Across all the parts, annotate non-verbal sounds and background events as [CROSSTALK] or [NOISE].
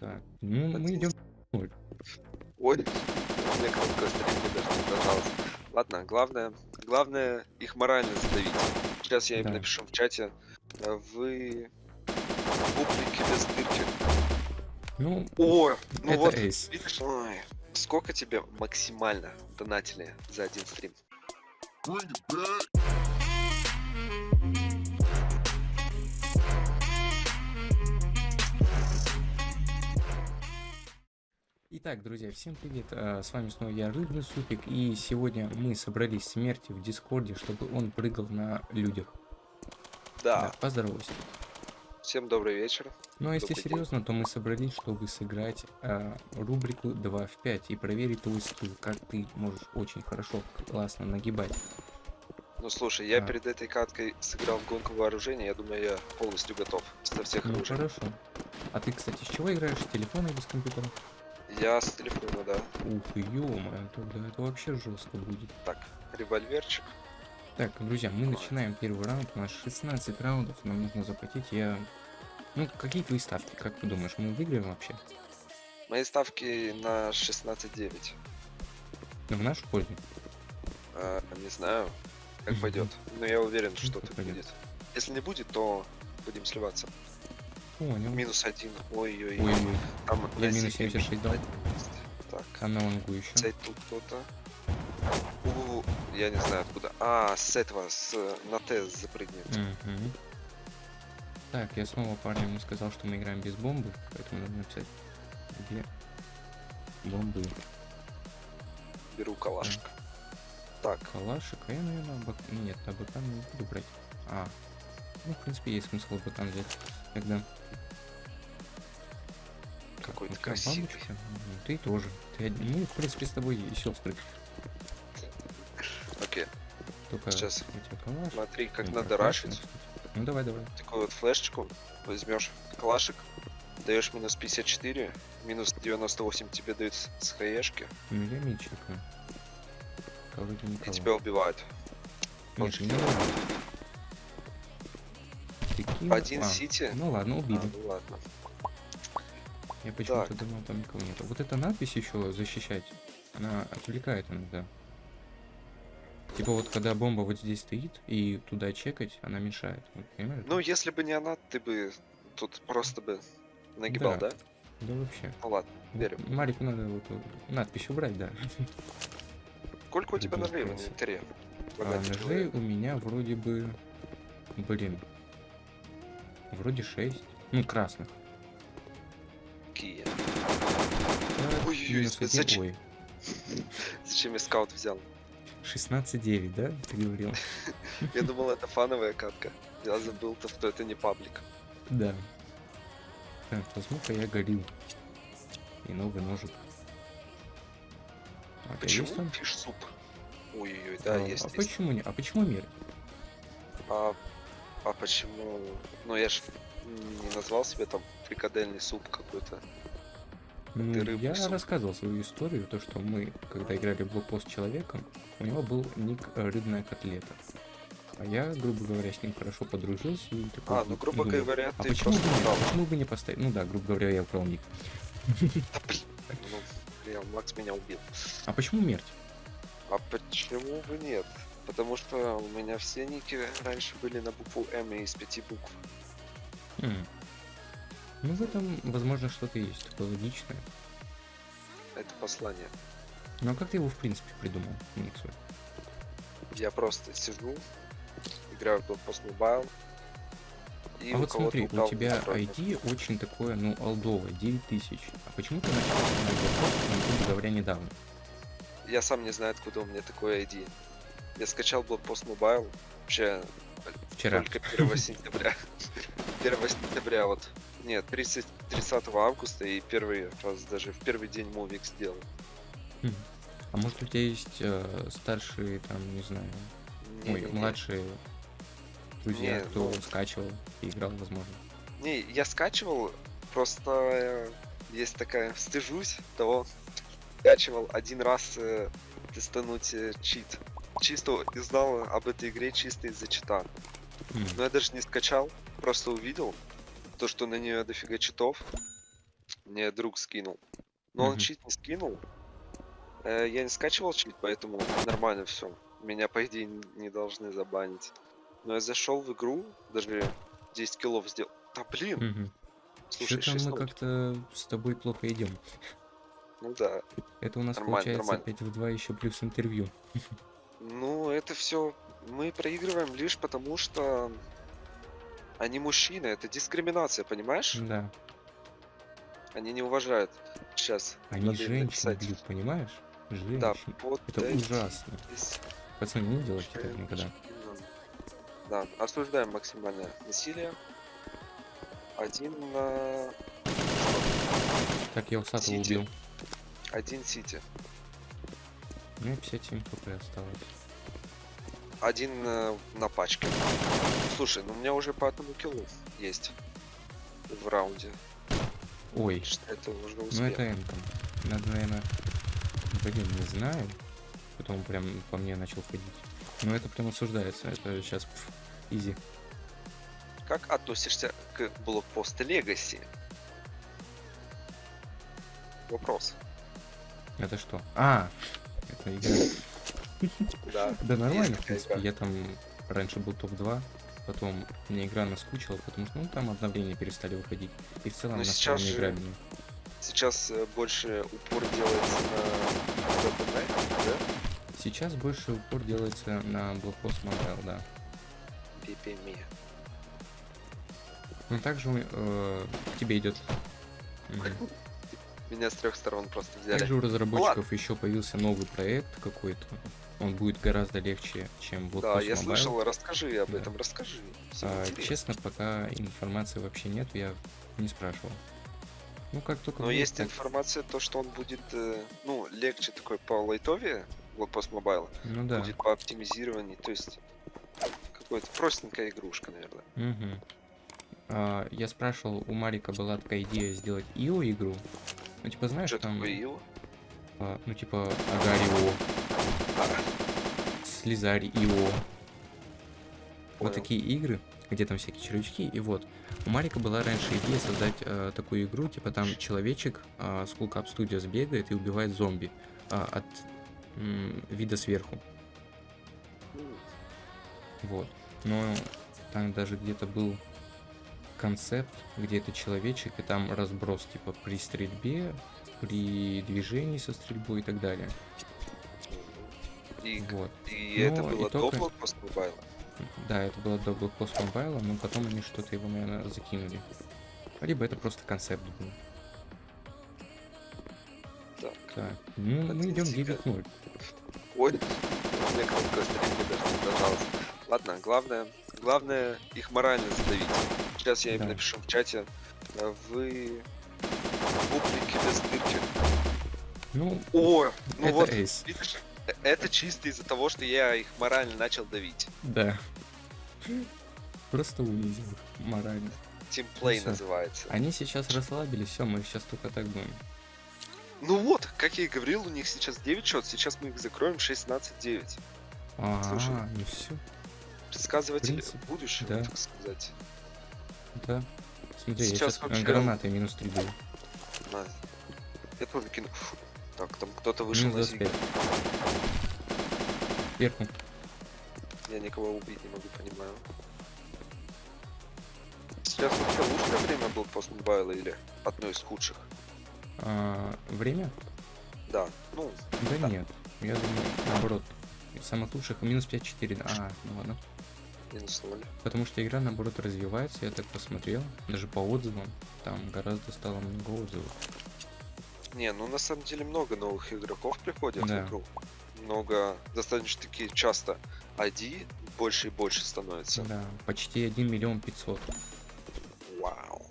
Так, ну мы идем. Ой, мне кнопка стрельбы даже не нажалась. Ладно, главное, главное их морально задавить. Сейчас я им Да. напишу в чате. э, Вы публики без дырки. Ну, О, ну это вот, эйс. видишь, ой, сколько тебе максимально донатили за один стрим? Итак, друзья, всем привет! а, С вами снова я, Рыбный Супик, и сегодня мы собрались смерти в Дискорде, чтобы он прыгал на людях. Да, поздоровайся. всем добрый вечер. Ну а если Добрый день. серьезно, то мы собрались, чтобы сыграть а, рубрику 2 в 5 и проверить твой скилл, как ты можешь очень хорошо, классно нагибать. Ну слушай, я А. перед этой каткой сыграл в гонку вооружения, я думаю, я полностью готов со всех Ну оружий. хорошо. А ты, кстати, с чего играешь? С телефона или с компьютера? Я с телефона, да. Ух, ё-моё, тогда это вообще жестко будет. Так, револьверчик. Так, друзья, мы начинаем первый раунд. У нас 16 раундов, нам нужно заплатить. Я... Ну, какие твои ставки? Как ты думаешь, мы выиграем вообще? Мои ставки на 16-9. Ну, в нашу пользу. А, не знаю, как пойдет. Но я уверен, что пойдет. будет. Если не будет, то будем сливаться. Понял. Минус один. Ой-ой-ой. Ой, ой, Там я на минус Зиге 76 дал. Так, а на лонгу еще. цей тут кто-то. Я не знаю откуда. А, с этого, с на Т запрыгнет. Мгм. Так, я снова парням не сказал, что мы играем без бомбы, поэтому надо написать где бомбы. Беру калашик. Так, Калашик, а я, наверное, бак... Нет, а не буду брать. А, ну, в принципе, есть смысл бакан взять. Тогда какой-то красивый. бабочка. Ну, Ты тоже. Ты Мы, в принципе, с тобой и сестры. Окей, Только Сейчас. смотри, как Ну, надо рашить. Ну давай, давай. Такую вот флешечку возьмешь, калашик, даешь минус 54, минус 98 тебе дают с хаешки, Ну я. Вроде и тебя убивают. Нет, не. Кинул- Один а, сити. Ну ладно, А, убили. ну ладно. Я почему-то думал, там никого нет. Вот эта надпись еще защищать, она отвлекает иногда. Типа вот когда бомба вот здесь стоит, и туда чекать, она мешает. Вот, понимаешь? Ну, если бы не она, ты бы тут просто бы нагибал, Да. да? Да вообще. Ну ладно, Вот верю. Марику надо вот э, надпись убрать, да. Сколько у тебя ножей в инвентаре? А ножей у меня вроде бы... Блин. Вроде 6. Ну, красных. Какие? Ой-ой-ой, зачем? Я скаут взял? 16-9, да? Ты говорил? [LAUGHS] Я думал, это фановая катка. Я забыл, то, что это не паблик. Да. Так, возьму-ка я горил. И новый ножик. А Почему фиш суп? Ой-ой-ой, да, а, есть, а есть. почему не? А почему мир? А, а почему? Ну я ж не назвал себе там фрикадельный суп какой-то. Ну, я суп. рассказывал свою историю, то что мы, когда играли в блокпост с человеком, у него был ник э, рыбная котлета. А я, грубо говоря, с ним хорошо подружился и такой. А, ну грубо думаю, говоря, а ты почему бы, не, почему бы не поставить? Ну да, грубо говоря, я украл ник. Ну, Макс меня убил. А почему смерть? А почему бы нет? Потому что у меня все ники раньше были на букву М из пяти букв. Хм. Ну, в этом, возможно, что-то есть такое логичное. Это послание. Ну, а как ты его, в принципе, придумал, ник свой? Я просто сижу, играю в Blockpost Mobile. И а вот смотри, у тебя. ID очень такое, ну, олдовое, 9000. А почему ты начал на блокпост, ну, говоря, недавно? Я сам не знаю, откуда у меня такое ID. Я скачал Blockpost Mobile вообще Вчера. только 1 сентября. [LAUGHS] 1 сентября вот. Нет, 30, 30 августа и первый раз даже в первый день мувик сделал. Хм. А может у тебя есть э, старшие, там, не знаю, ой, Не-не-не. младшие друзья, Не, кто ну- скачивал и играл, возможно. Не, я скачивал, просто э, есть такая, стыжусь того, скачивал один раз э, тестануть э, чит. Чисто узнал об этой игре чисто из-за чита. Хм. Но я даже не скачал, просто увидел то, что на нее дофига читов. Мне друг скинул. Но он Мгм. чит не скинул. Э, я не скачивал чит, поэтому нормально все. Меня, по идее, не должны забанить. Но я зашел в игру, даже 10 киллов сделал. Да блин, Мгм. слушай, Что-то 6 мы как-то с тобой плохо идем. Ну да. Это у нас Нормально, получается нормально. 5 в 2 еще плюс интервью. [LAUGHS] Ну, это все мы проигрываем лишь потому, что они мужчины. Это дискриминация, понимаешь? Да. Они не уважают. Сейчас. Они женщин бьют, понимаешь? Да, Женщин. вот Это эти ужасно. здесь Пацаны, не делайте так никогда. Да, осуждаем максимальное насилие. Один на... Так, я усатого убил. Один сити. У меня 57 хп осталось. Один э, на пачке. Слушай, ну у меня уже по одному киллу есть в раунде. Ой, Что это уже ну успех. это энком. Надо, наверное... Блин, не знаю. Потом прям по мне начал ходить. Но это прям осуждается. Это сейчас изи. Как относишься к блокпосту Легаси? Вопрос. Это что? А! Это игра. Да. Нормально, в принципе. Я там раньше был топ-2, потом мне игра наскучила, потому что ну там обновления перестали выходить. И в целом Ну, она сейчас же-. Сейчас э, больше упор делается на ДПМ, да? Сейчас больше упор делается на блокпост Mobile, да. PPM. Но также э, тебе идет. Меня с трех сторон просто взяли. Также у разработчиков еще появился новый проект какой-то. Он будет гораздо легче, чем Да, Blockpost я Mobile. слышал, расскажи об Да. этом, расскажи. А, интересно. честно, пока информации вообще нет, я не спрашивал. Ну, как только Но будет, есть так- информация, то, что он будет, э, ну, легче такой по лайтове, Blockpost Mobile, Ну да. будет по оптимизированию, то есть какая-то простенькая игрушка, наверное. Мгм. А, я спрашивал, у Марика была такая идея сделать ИО игру. Ну, типа, знаешь, Что там, такое а, ну, типа, Агарио, Слизарь ИО. Вот такие игры, где там всякие червячки. И вот, у Марика была раньше идея создать э, такую игру, типа там человечек э, с Cool Cup Studios бегает и убивает зомби а, от м, вида сверху. Вот. Но там даже где-то был концепт, где это человечек, и там разброс, типа, при стрельбе, при движении со стрельбой и так далее. И, Вот. и это было только- до Blockpost Mobile. Да, это было до Blockpost Mobile, но потом они что-то его, наверное, закинули. Либо это просто концепт был. Так. Так. Ну, мы идем Статистика. 9-0. Ой, кнопка стрельбы даже не. Ладно, главное, главное их морально задавить. Сейчас я им Да. напишу в чате. э, Вы публики без дырки. Ну, О, ну это вот, эйс. видишь, это чисто из-за того, что я их морально начал давить. Да. Просто унизил их морально. Тимплей всё. называется. Они сейчас расслабились, все, мы сейчас только так будем. Ну вот, как я и говорил, у них сейчас 9 счет, сейчас мы их закроем 16-9. А, Слушай. ну все, Предсказыватель будущего, да. так сказать. Да. Смотри, Сейчас я сейчас вообще- гранатой минус 3 даю. На. Я тоже кину. Так, там кто-то вышел Минус на зиг. 25. Вверху. Я никого убить не могу, понимаю. Сейчас вообще лучшее время был пост мобайла или одно из худших? А, время? Да, ну, Да, Да. нет. Я думаю, наоборот. Лучших минус 5-4. да. А, ну ладно. Минус ноль. Потому что игра, наоборот, развивается, я так посмотрел. Даже по отзывам. Там гораздо стало много отзывов. Не, ну на самом деле много новых игроков приходят Да. в игру. Много, достаточно таки часто ID больше и больше становится. Да, почти 1 миллион 500. Вау.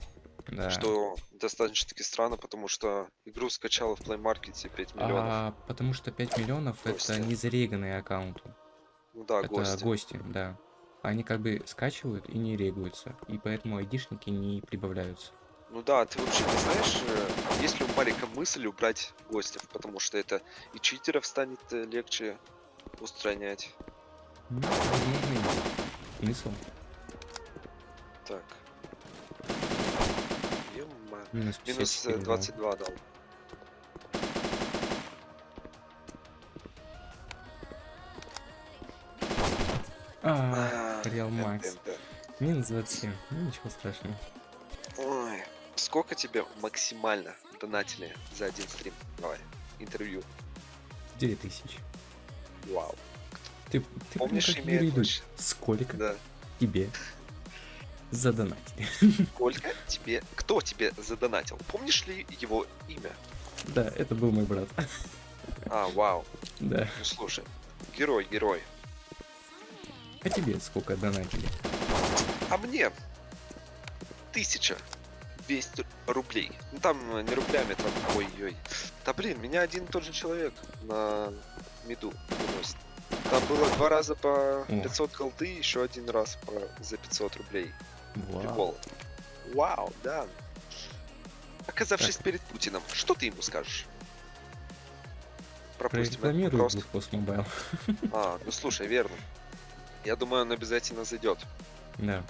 Да. Что достаточно таки странно, потому что игру скачало в Play Market 5 миллионов. А, потому что 5 миллионов Гости. это не зареганные аккаунты. ну да, это гости. гости, да. Они как бы скачивают и не регаются. И поэтому айдишники не прибавляются. Ну да, ты вообще не знаешь, э, есть ли у Марика мысль убрать гостев, потому что это и читеров станет э, легче устранять. Ну. Смысл? Так. Минус Минус 54, э, да. 22 дал. А, Эн- Макс. Минус 27. Ну, ничего страшного. Ой, сколько тебе максимально донатили за один стрим? Давай, интервью. 9000. Вау. Ты, ты Помнишь имя ч- Сколько Да. тебе задонатили? Сколько тебе... Кто тебе задонатил? Помнишь ли его имя? Да, это был мой брат. А, вау. Да. Ну слушай. Герой, герой. А тебе сколько донатили? А мне 1200 рублей. Ну там э, не рублями, там ой-ой. Да блин, меня один и тот же человек на меду выносит. Там было два раза по 500 голды, еще один раз по за 500 рублей. Вау. Прикол. Вау, да. Оказавшись перед Путиным, что ты ему скажешь? Пропустим этот. Blockpost Mobile. А, ну слушай, верно. Я думаю, он обязательно зайдет. Да.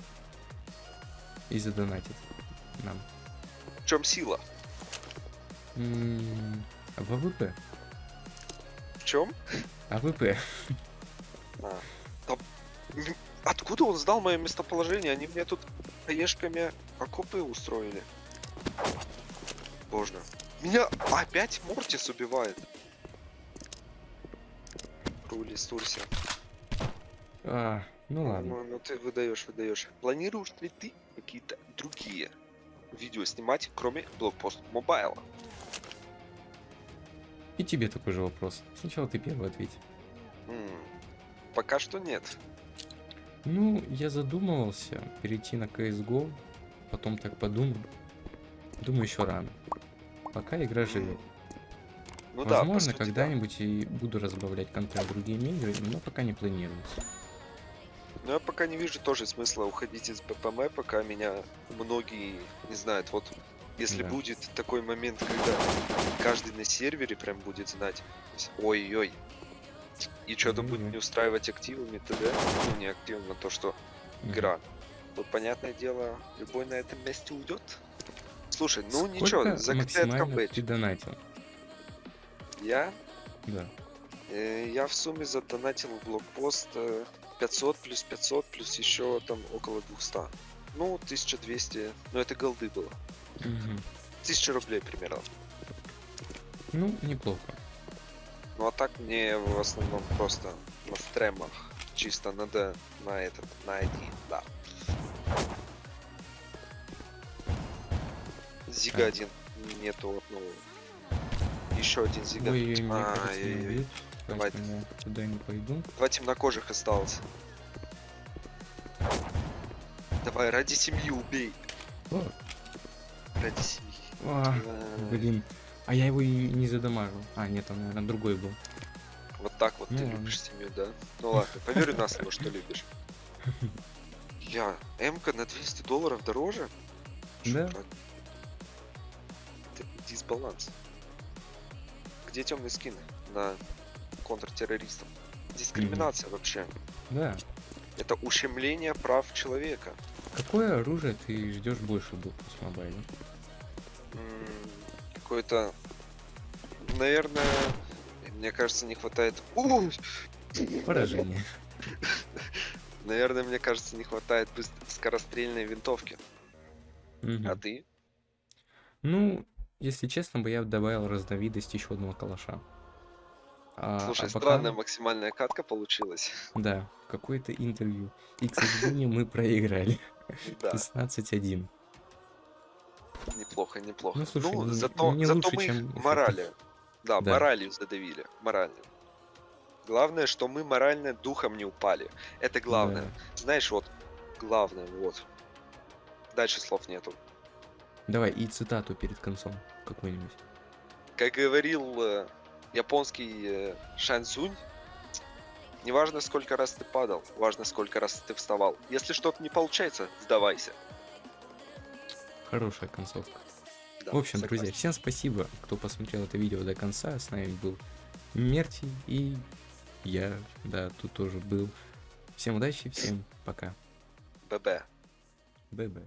И задонатит нам. В чем сила? М, В АВП. В чем? АВП. А, да, [LAUGHS] м, Откуда он знал мое местоположение? Они мне тут хаешками окопы устроили. Боже. Меня опять Мортис убивает. Рули, стурся. А, ну ладно. Ну, ну ты выдаешь, выдаешь. Планируешь ли ты какие-то другие видео снимать, кроме блокпост мобайла? И тебе такой же вопрос. Сначала ты первый ответь. М, Пока что нет. Ну, я задумывался перейти на CSGO, потом так подумал. Думаю, еще рано. Пока игра живет. Ну да, Возможно, да. когда-нибудь и буду разбавлять контент другими играми, но пока не планируется. Но я пока не вижу тоже смысла уходить из ППМ, пока меня многие не знают. Вот если Да. будет такой момент, когда каждый на сервере прям будет знать, ой-ой, и что-то будет Ой-ой. не устраивать активами т.д. Ну, не активом, а то, что игра. Вот, понятное дело, любой на этом месте уйдет. Слушай, ну Сколько ничего, за КТ ты донатил? Я, Да. э, я в сумме задонатил блокпост э, 500 плюс 500 плюс еще там около 200. Ну, 1200, ну это голды было. Мгм. 1000 рублей примерно. Ну, неплохо. Ну а так мне в основном просто на стремах чисто надо на этот, на один, да. Зига один нету одного. Еще один зига. Ой, мне кажется, Ай-яй-яй. Меня бьют, Давай. поэтому я туда не пойду. Два темнокожих осталось. Давай, ради семьи убей. О, Ради семьи. а, блин. А я его и не задамажил. А, нет, он, наверное, другой был. Вот так вот Ну ты ладно. любишь семью, да? Ну ладно, поверю на слово, что любишь. [LAUGHS] Я, М-ка на 200 долларов дороже? Да. дисбаланс. Где темные скины на контртеррористов? Дискриминация вообще. Да. Это ущемление прав человека. Какое оружие ты ждешь больше в Блокпост Мобайле? М, Какое-то... Наверное, мне кажется, не хватает... Поражение. [LAUGHS] Наверное, мне кажется, не хватает скорострельной винтовки. Мгм. А ты? Ну, если честно, бы я добавил разновидность еще одного калаша. А, Слушай, а пока- странная максимальная катка получилась. Да, какое-то интервью. И, к [LAUGHS] сожалению, мы проиграли. Да, 16-1. неплохо, неплохо. Ну, слушай, не- зато, не зато лучше, мы чем морали. Да, Да. моралью задавили. Морально. Главное, что мы морально духом не упали. Это главное. Да. Знаешь, вот, главное, вот. Дальше слов нету. Давай, и цитату перед концом какую-нибудь. Как говорил э, японский э, Шанцунь, не важно, сколько раз ты падал, важно, сколько раз ты вставал. Если что-то не получается, сдавайся. Хорошая концовка. Да, В общем, согласен. друзья, всем спасибо, кто посмотрел это видео до конца. С нами был Мерти и я, да, тут тоже был. Всем удачи, всем пока. ББ. ББ.